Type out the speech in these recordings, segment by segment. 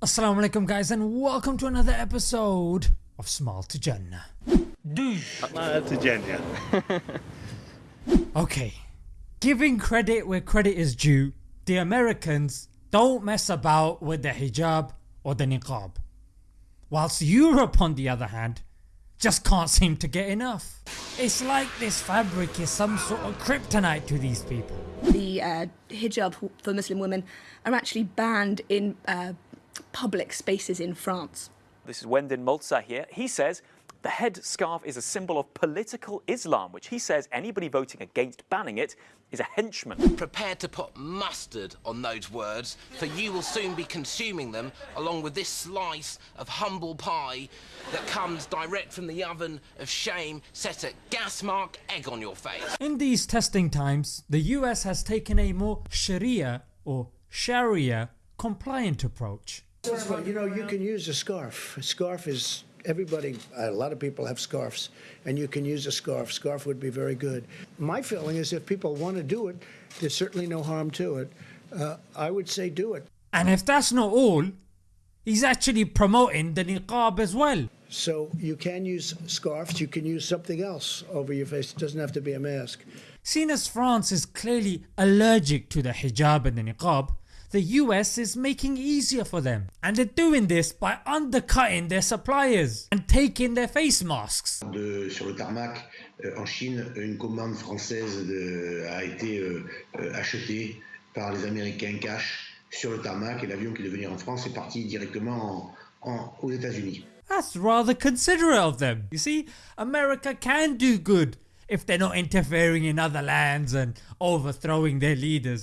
Assalamu alaikum guys and welcome to another episode of Smile to Jannah. Smile to Jannah. okay, giving credit where credit is due, the Americans don't mess about with the hijab or the niqab, whilst Europe on the other hand just can't seem to get enough. It's like this fabric is some sort of kryptonite to these people. The uh, hijab for Muslim women are actually banned in uh, public spaces in France. This is Wendin Mulza here. He says the headscarf is a symbol of political Islam, which he says anybody voting against banning it is a henchman. Prepare to put mustard on those words, for you will soon be consuming them along with this slice of humble pie that comes direct from the oven of shame set at gas mark egg on your face. In these testing times, the US has taken a more Sharia or Sharia compliant approach. You know, you can use a scarf. A scarf is everybody, a lot of people have scarves, and you can use a scarf. Scarf would be very good. My feeling is if people want to do it, there's certainly no harm to it. Uh, I would say do it. And if that's not all, he's actually promoting the niqab as well. So you can use scarves, you can use something else over your face, it doesn't have to be a mask. Seeing as France is clearly allergic to the hijab and the niqab, the US is making it easier for them and they're doing this by undercutting their suppliers and taking their face masks. De, sur le tarmac euh, en Chine, une commande française de, a été euh, euh, achetée par les Américains cash sur le tarmac et l'avion qui devait venir en France est parti directement en, en, aux états unis That's rather considerate of them. You see, America can do good if they're not interfering in other lands and overthrowing their leaders.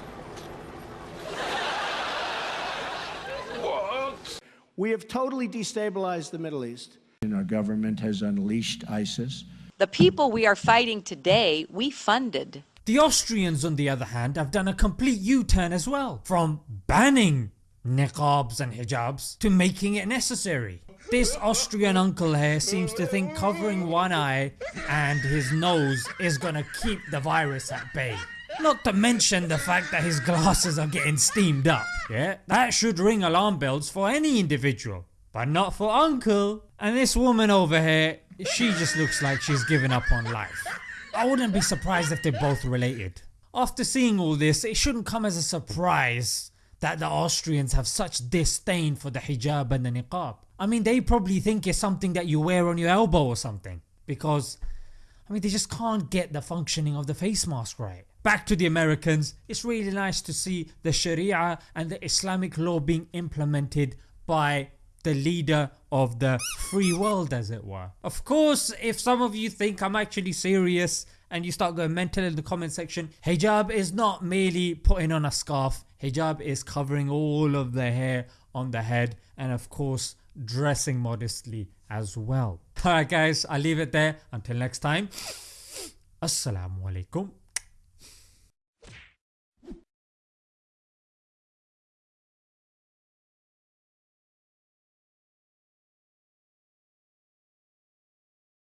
We have totally destabilized the Middle East. And our government has unleashed ISIS. The people we are fighting today, we funded. The Austrians on the other hand have done a complete U-turn as well, from banning niqabs and hijabs to making it necessary. This Austrian uncle here seems to think covering one eye and his nose is gonna keep the virus at bay. Not to mention the fact that his glasses are getting steamed up. Yeah, that should ring alarm bells for any individual, but not for uncle. And this woman over here, she just looks like she's given up on life. I wouldn't be surprised if they're both related. After seeing all this, it shouldn't come as a surprise that the Austrians have such disdain for the hijab and the niqab. I mean they probably think it's something that you wear on your elbow or something because I mean they just can't get the functioning of the face mask right. Back to the Americans, it's really nice to see the Sharia and the Islamic law being implemented by the leader of the free world as it were. Of course if some of you think I'm actually serious and you start going mental in the comment section, hijab is not merely putting on a scarf, hijab is covering all of the hair on the head and of course dressing modestly as well. Alright guys I'll leave it there until next time. Assalamu alaikum.